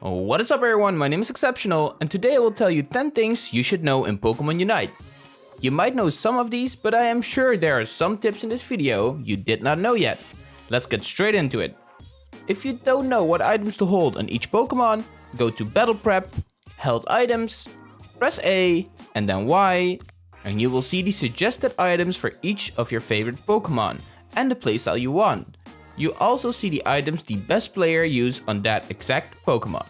What is up everyone, my name is Exceptional, and today I will tell you 10 things you should know in Pokemon Unite. You might know some of these, but I am sure there are some tips in this video you did not know yet. Let's get straight into it. If you don't know what items to hold on each Pokemon, go to Battle Prep, Held Items, press A, and then Y, and you will see the suggested items for each of your favorite Pokemon, and the playstyle you want. You also see the items the best player use on that exact Pokemon.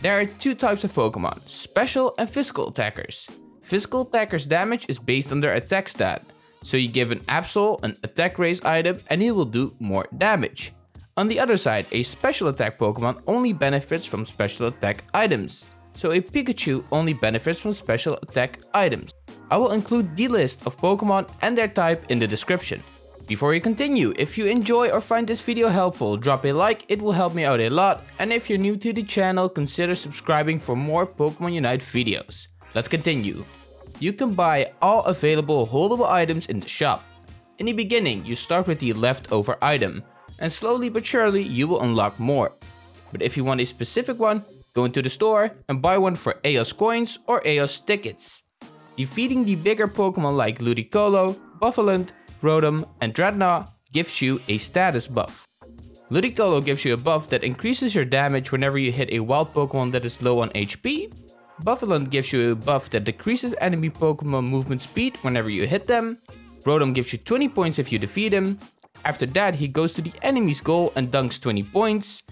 There are two types of Pokemon, special and physical attackers. Physical attackers damage is based on their attack stat, so you give an Absol an attack raise item and it will do more damage. On the other side, a special attack Pokemon only benefits from special attack items, so a Pikachu only benefits from special attack items. I will include the list of Pokemon and their type in the description. Before we continue, if you enjoy or find this video helpful, drop a like, it will help me out a lot. And if you're new to the channel, consider subscribing for more Pokemon Unite videos. Let's continue. You can buy all available holdable items in the shop. In the beginning, you start with the leftover item, and slowly but surely you will unlock more. But if you want a specific one, go into the store and buy one for Aeos coins or Aeos tickets. Defeating the bigger Pokemon like Ludicolo, Bouffalant, Rotom and Drednaw gives you a status buff. Ludicolo gives you a buff that increases your damage whenever you hit a wild Pokemon that is low on HP. Bouffalant gives you a buff that decreases enemy Pokemon movement speed whenever you hit them. Rotom gives you 20 points if you defeat him. After that he goes to the enemy's goal and dunks 20 points.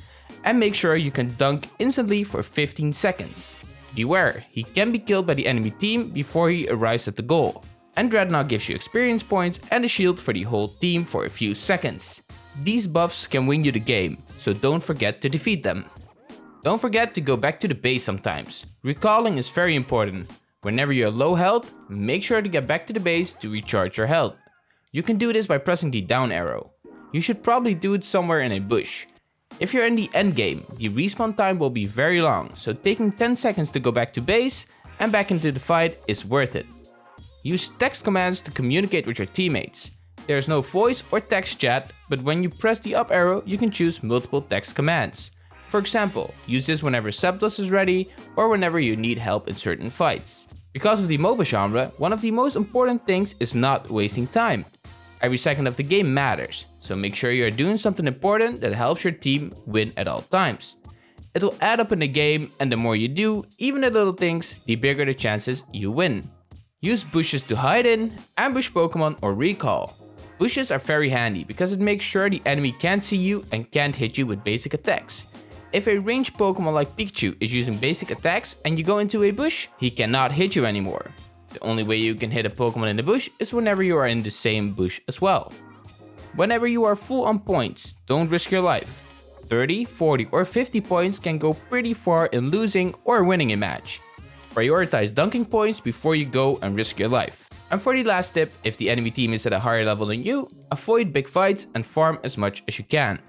And make sure you can dunk instantly for 15 seconds. Beware, he can be killed by the enemy team before he arrives at the goal and Drednaw gives you experience points and a shield for the whole team for a few seconds. These buffs can win you the game, so don't forget to defeat them. Don't forget to go back to the base sometimes. Recalling is very important. Whenever you're low health, make sure to get back to the base to recharge your health. You can do this by pressing the down arrow. You should probably do it somewhere in a bush. If you're in the end game, the respawn time will be very long, so taking 10 seconds to go back to base and back into the fight is worth it. Use text commands to communicate with your teammates. There is no voice or text chat, but when you press the up arrow, you can choose multiple text commands. For example, use this whenever Zapdos is ready or whenever you need help in certain fights. Because of the MOBA genre, one of the most important things is not wasting time. Every second of the game matters, so make sure you are doing something important that helps your team win at all times. It will add up in the game and the more you do, even the little things, the bigger the chances you win. Use bushes to hide in, ambush Pokemon or recall. Bushes are very handy because it makes sure the enemy can't see you and can't hit you with basic attacks. If a ranged Pokemon like Pikachu is using basic attacks and you go into a bush, he cannot hit you anymore. The only way you can hit a Pokemon in the bush is whenever you are in the same bush as well. Whenever you are full on points, don't risk your life. 30, 40 or 50 points can go pretty far in losing or winning a match. Prioritize dunking points before you go and risk your life. And for the last tip, if the enemy team is at a higher level than you, avoid big fights and farm as much as you can.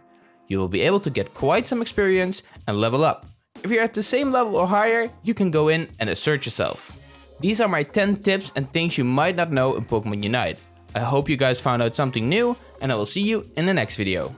You will be able to get quite some experience and level up. If you're at the same level or higher, you can go in and assert yourself. These are my 10 tips and things you might not know in Pokemon Unite. I hope you guys found out something new and I will see you in the next video.